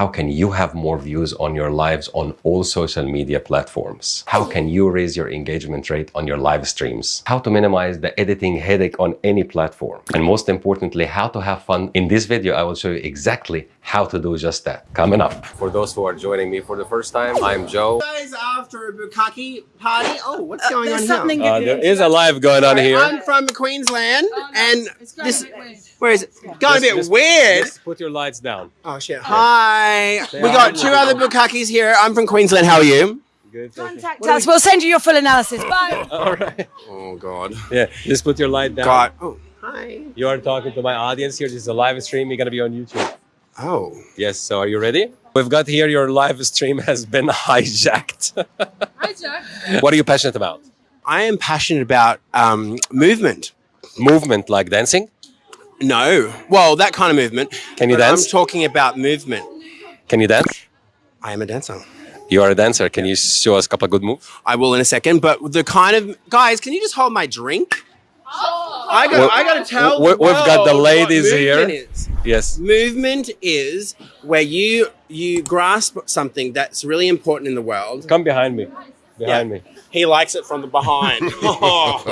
How can you have more views on your lives on all social media platforms? How can you raise your engagement rate on your live streams? How to minimize the editing headache on any platform? And most importantly, how to have fun. In this video, I will show you exactly how to do just that. Coming up. For those who are joining me for the first time, I'm Joe. Guys, after a bukkake party. Oh, what's going on There's here? something Uh, there is a live going on here. I'm from Queensland, and It's going this a bit weird. where is it? Got a bit just- weird. Just put your lights down. Oh shit! Hi, Say we got two other bukkakes here. I'm from Queensland. How are you? Good. Contact us. We'll send you your full analysis. Bye. All right. Oh god. Yeah, just put your light down. God. Oh, hi. You are talking to my audience here. This is a live stream. You're gonna be on YouTube. Oh. Yes. So are you ready? We've got here your live stream has been hijacked. Hi, Jack. what are you passionate about? I am passionate about um, movement. Movement like dancing? No, well, that kind of movement. Can you but dance? I'm talking about movement. Can you dance? I am a dancer. You are a dancer. Can you show us a couple of good moves? I will in a second, but the kind of guys, can you just hold my drink? I got. Well, I got to tell. we- the we've got the ladies here. Yes. Movement is where you you grasp something that's really important in the world. Come behind me. Behind me. He likes it from the behind. oh,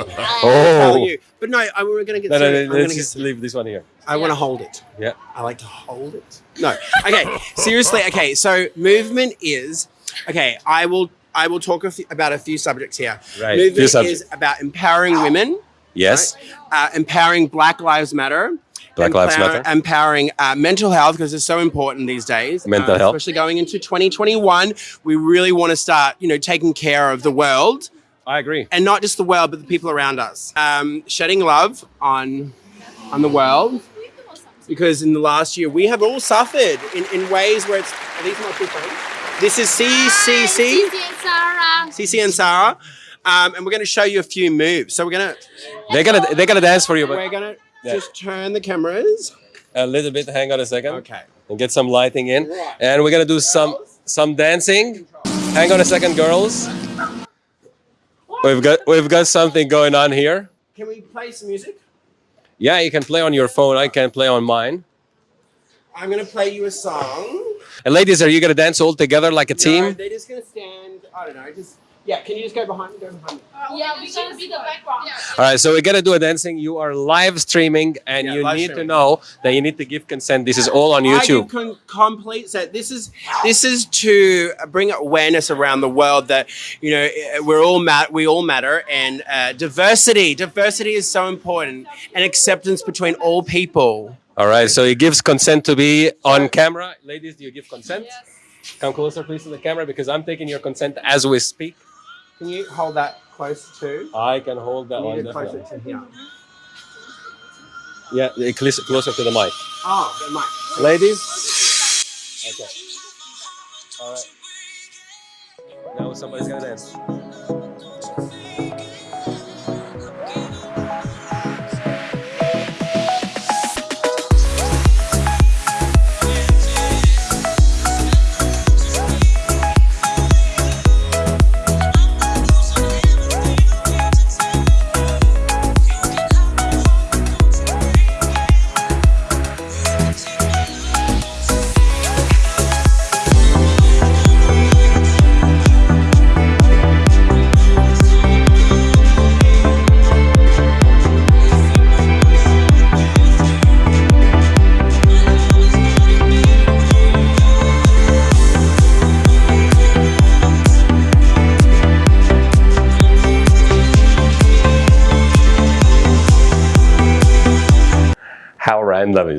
Oh. But no, I, we're gonna get. No, no, no, I'm let's gonna just get, leave this one here. I want to hold it. Yeah. I like to hold it. No. Okay. Seriously. Okay. So movement is okay. I will. I will talk a few, about a few subjects here. Right, Movement is about empowering women. Yes. uh, empowering Black Lives Matter. Black Lives Matter. Empowering uh, mental health because it's so important these days. Mental uh, health. especially going into 2021, we really want to start, you know, taking care of the world I agree. and not just the world, but the people around us. Um, shedding love on on the world because in the last year we have all suffered in, in ways where it's. Are these my two friends? This is CCC. Sarah. CC and Sarah. Um, and we're going to show you a few moves. So we're going to They're gonna they're gonna dance for you, but we're going to Yeah. just turn the cameras. a little bit. Hang on a second. Okay. And get some lighting in. Right. And we're gonna do some some dancing. Hang on a second, girls. We've got we've got something going on here. Can we play some music? Yeah, you can play on your phone. I can play on mine. I'm gonna play you a song. And ladies, are you gonna dance all together like a No, team? they're just gonna stand. I don't know. I just yeah. Can you just go behind me? Go behind me. Yeah, we're gonna be the background. All right, so we're gonna do a dancing. You are live streaming, and Yeah, you live need to know that you need to give consent. This is all on YouTube. give con- complete. So this is this is to bring awareness around the world that you know eh, we're all mat- we all matter and uh, diversity. Diversity is so important and acceptance between all people. All right, so he gives consent to be on camera. Ladies, do you give consent? Come closer, please, to the camera because I'm taking your consent as we speak. Can you hold that close to? I can hold that You one. need closer to here. Yeah, closer closer to the mic. Oh, the mic. Ladies? Okay. All right. Now somebody's gonna dance.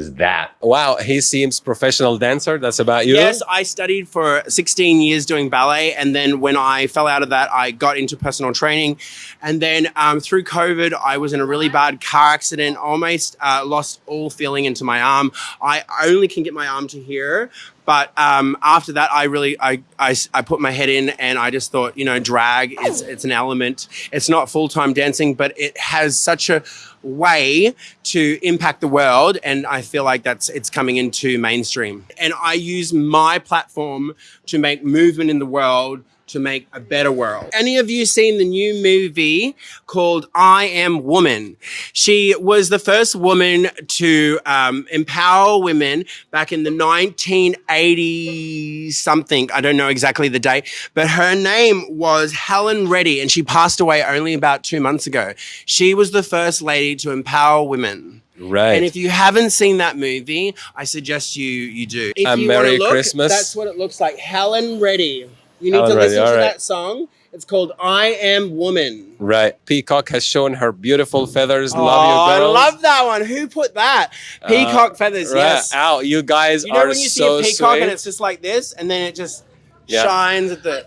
Is that? Wow, he seems professional dancer. That's about you. Yes, I studied for 16 years doing ballet. And then when I fell out of that, I got into personal training. And then um, through COVID, I was in a really bad car accident, almost uh, lost all feeling into my arm. I only can get my arm to here. But um, after that, I really I, I, I put my head in and I just thought, you know, drag is it's an element. It's not full time dancing, but it has such a way to impact the world, and I feel like that's it's coming into mainstream. And I use my platform to make movement in the world to make a better world. Any of you seen the new movie called I Am Woman? She was the first woman to um, empower women back in the 1980s something. I don't know exactly the date, but her name was Helen Reddy, and she passed away only about two months ago. She was the first lady to empower women. Right. And if you haven't seen that movie, I suggest you you do. If And you Merry look, Christmas. That's what it looks like. Helen Reddy. You need to listen to right. that song. It's called I Am Woman. right. Peacock has shown her beautiful feathers. oh, love you, I love that one. Who put that? Peacock uh, feathers, Right. yes. Ow, you guys are. You know are when you see a peacock sweet. and it's just like this, and then it just Yeah. shines at the.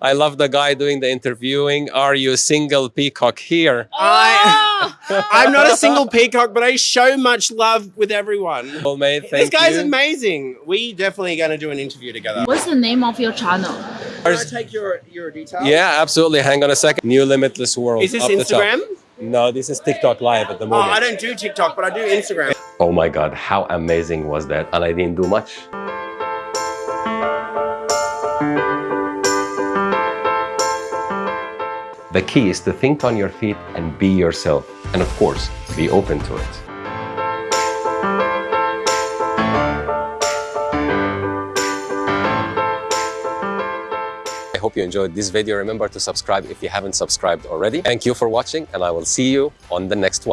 I love the guy doing the interviewing. Are you a single peacock here? I, oh! I'm not a single peacock, but I show much love with everyone. Well, mate, This thank guy's you. amazing. We definitely going to do an interview together. What's the name of your channel? Can I take your your details? Yeah, absolutely. Hang on a second. New limitless world. Is this up the top. Instagram? No, this is TikTok live at the Oh, moment. I don't do TikTok, but I do Instagram. Oh my God, how amazing was that? And I didn't do much. The key is to think on your feet and be yourself. And of course, be open to it. I hope you enjoyed this video. Remember to subscribe if you haven't subscribed already. Thank you for watching and I will see you on the next one.